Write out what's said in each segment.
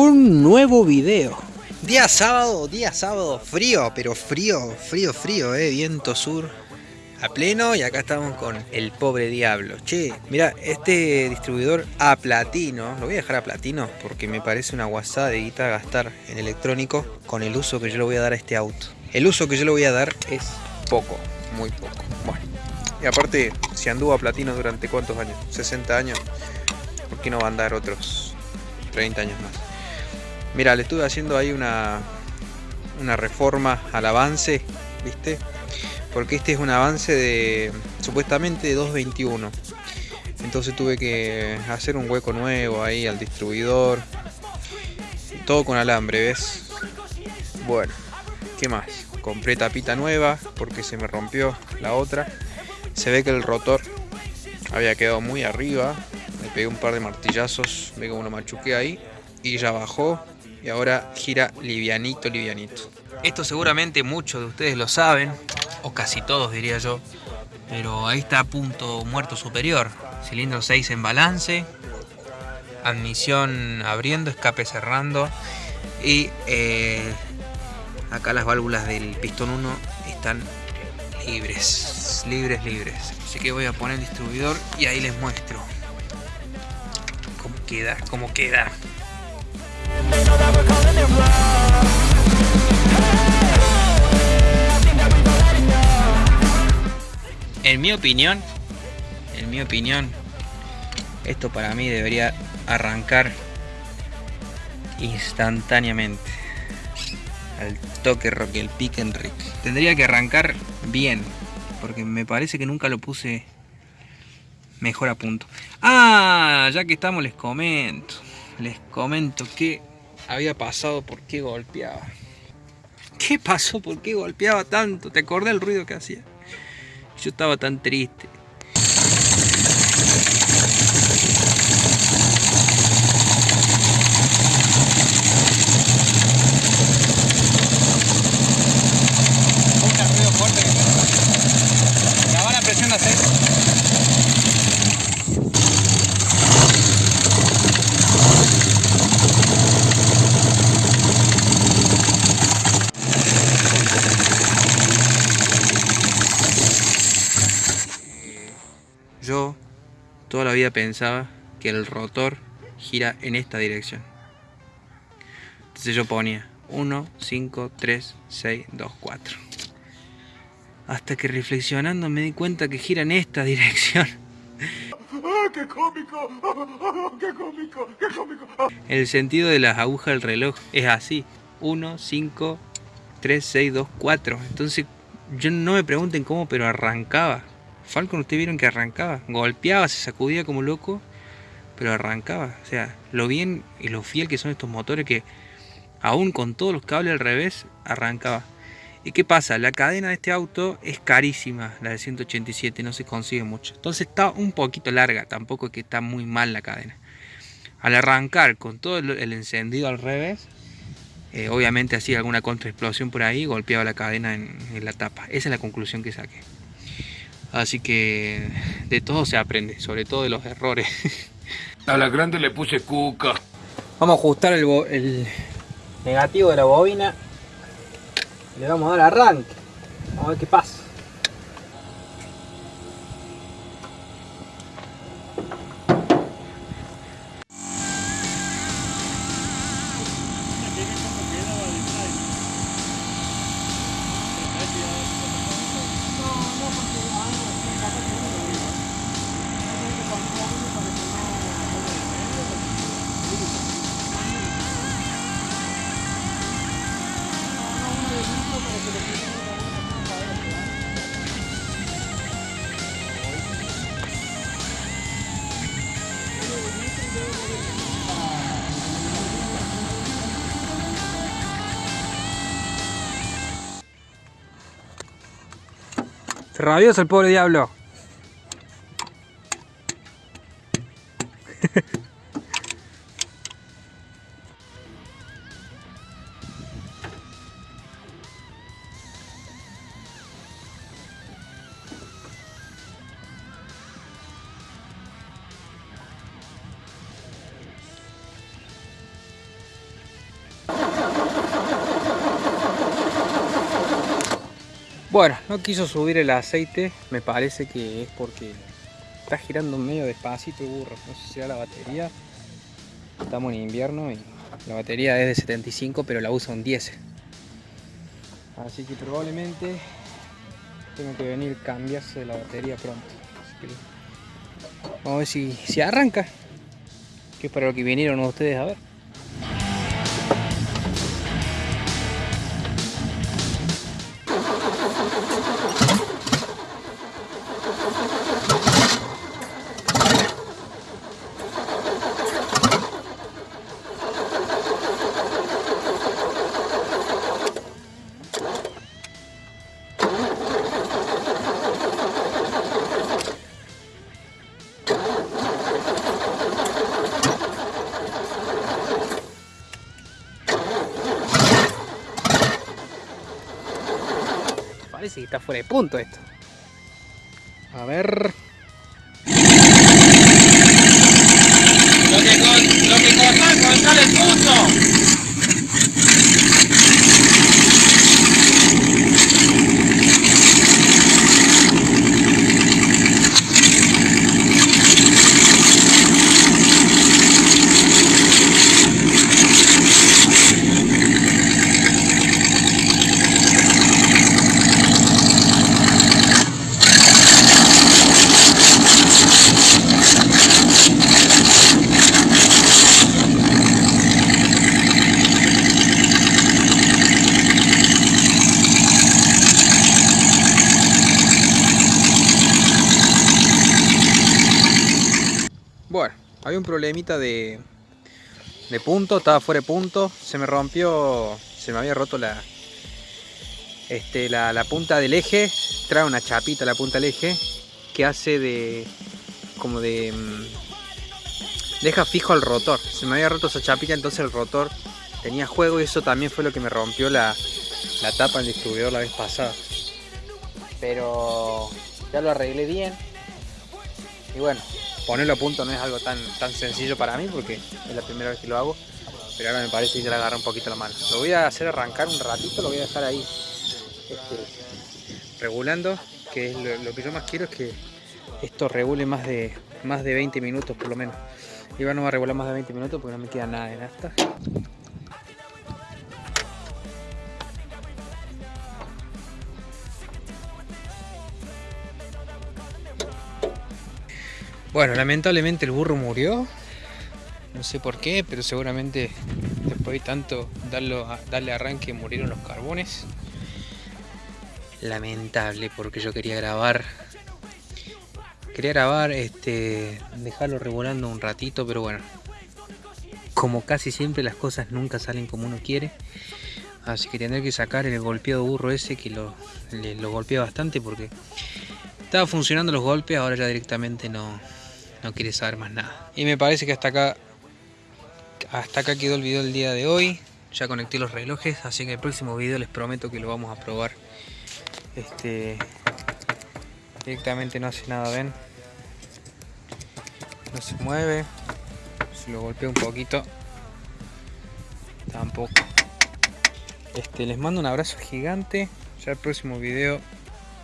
un nuevo video. Día sábado, día sábado, frío, pero frío, frío, frío, eh, viento sur a pleno y acá estamos con el pobre diablo. Che, mira, este distribuidor a platino, lo voy a dejar a platino porque me parece una guasada de guita gastar en electrónico con el uso que yo le voy a dar a este auto. El uso que yo le voy a dar es poco, muy poco. Bueno, y aparte, si anduvo a platino durante cuántos años, 60 años, ¿por qué no va a andar otros 30 años más? Mira, le estuve haciendo ahí una, una reforma al avance, ¿viste? porque este es un avance de supuestamente de 2.21 entonces tuve que hacer un hueco nuevo ahí al distribuidor. Todo con alambre ves bueno qué más compré tapita nueva porque se me rompió la otra. Se ve que el rotor había quedado muy arriba. Me pegué un par de martillazos ve como lo machuqué ahí. Y ya bajó y ahora gira livianito livianito esto seguramente muchos de ustedes lo saben o casi todos diría yo, pero ahí está punto muerto superior, cilindro 6 en balance, admisión abriendo, escape cerrando y eh, acá las válvulas del pistón 1 están libres, libres, libres. Así que voy a poner el distribuidor y ahí les muestro cómo queda, cómo queda. En mi opinión, en mi opinión, esto para mí debería arrancar instantáneamente. Al toque rock, el pick and. Tendría que arrancar bien, porque me parece que nunca lo puse mejor a punto. Ah, ya que estamos les comento, les comento qué había pasado, por qué golpeaba. ¿Qué pasó? ¿Por qué golpeaba tanto? ¿Te acordás el ruido que hacía? Yo estaba tan triste. ruido fuerte que La van a presión de aceite. Toda la vida pensaba que el rotor gira en esta dirección. Entonces yo ponía 1, 5, 3, 6, 2, 4. Hasta que reflexionando me di cuenta que gira en esta dirección. ¡Qué cómico! ¡Qué cómico! ¡Qué cómico! El sentido de las agujas del reloj es así. 1, 5, 3, 6, 2, 4. Entonces, yo no me pregunten cómo, pero arrancaba. Falcon ustedes vieron que arrancaba, golpeaba, se sacudía como loco, pero arrancaba. O sea, lo bien y lo fiel que son estos motores que aún con todos los cables al revés, arrancaba. ¿Y qué pasa? La cadena de este auto es carísima, la de 187, no se consigue mucho. Entonces está un poquito larga, tampoco es que está muy mal la cadena. Al arrancar con todo el encendido al revés, eh, obviamente hacía alguna contraexplosión por ahí, golpeaba la cadena en la tapa. Esa es la conclusión que saqué. Así que de todo se aprende, sobre todo de los errores. A la grande le puse cuca. Vamos a ajustar el, el negativo de la bobina. Le vamos a dar arranque. Vamos a ver qué pasa. Rabioso el pobre diablo. Bueno, no quiso subir el aceite, me parece que es porque está girando medio despacito burro. No sé si será la batería. Estamos en invierno y la batería es de 75, pero la usa un 10. Así que probablemente tengo que venir cambiarse la batería pronto. vamos a ver si, si arranca. Que es para lo que vinieron ustedes a ver. Parece que está fuera de punto esto. A ver. Lo que, con, lo que cortás con sale el punto. Bueno, había un problemita de, de punto, estaba fuera de punto, se me rompió, se me había roto la, este, la, la, punta del eje, trae una chapita la punta del eje que hace de, como de, mm, deja fijo al rotor, se me había roto esa chapita entonces el rotor tenía juego y eso también fue lo que me rompió la, la tapa del distribuidor la vez pasada. Pero ya lo arreglé bien y bueno, ponerlo a punto no es algo tan, tan sencillo para mí porque es la primera vez que lo hago. Pero ahora me parece que ya le agarra un poquito la mano. Lo voy a hacer arrancar un ratito, lo voy a dejar ahí este, regulando. Que es lo, que yo más quiero es que esto regule más de, más de 20 minutos por lo menos. Iván no va a regular más de 20 minutos porque no me queda nada de nafta. Bueno, lamentablemente el burro murió. No sé por qué, pero seguramente después de tanto darle arranque murieron los carbones. Lamentable porque yo quería grabar. Quería grabar, este, dejarlo revolando un ratito, pero bueno. Como casi siempre las cosas nunca salen como uno quiere. Así que tendré que sacar el golpeado burro ese que lo, lo golpeé bastante porque estaba funcionando los golpes, ahora ya directamente no, no quiere saber más nada. Y me parece que hasta acá hasta acá quedó el video del día de hoy. Ya conecté los relojes, así que en el próximo video les prometo que lo vamos a probar. Este directamente no hace nada, ven. No se mueve. Si lo golpeo un poquito. Tampoco. Este, les mando un abrazo gigante. Ya el próximo video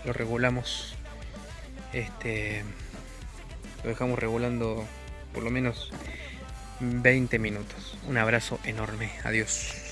lo regulamos. Este lo dejamos regulando por lo menos 20 minutos. Un abrazo enorme. Adiós.